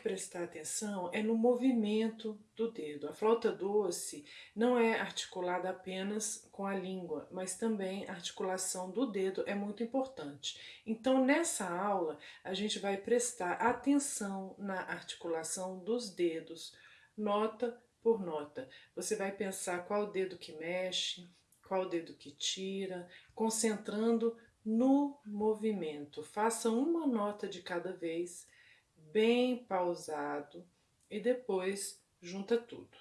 prestar atenção é no movimento do dedo. A flauta doce não é articulada apenas com a língua, mas também a articulação do dedo é muito importante. Então, nessa aula, a gente vai prestar atenção na articulação dos dedos, nota por nota. Você vai pensar qual dedo que mexe, qual dedo que tira, concentrando no movimento. Faça uma nota de cada vez bem pausado e depois junta tudo.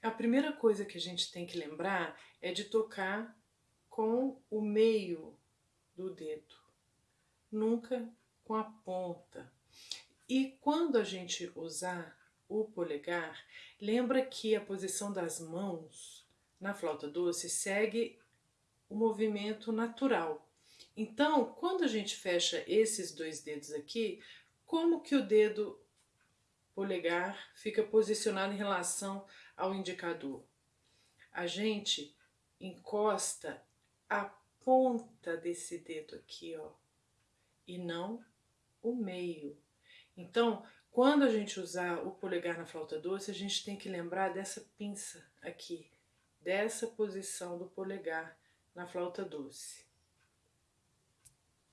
A primeira coisa que a gente tem que lembrar é de tocar com o meio do dedo, nunca com a ponta. E quando a gente usar o polegar, lembra que a posição das mãos na flauta doce segue o movimento natural. Então, quando a gente fecha esses dois dedos aqui, como que o dedo polegar fica posicionado em relação ao indicador? A gente encosta a ponta desse dedo aqui, ó, e não o meio. Então, quando a gente usar o polegar na flauta doce, a gente tem que lembrar dessa pinça aqui, dessa posição do polegar na flauta doce.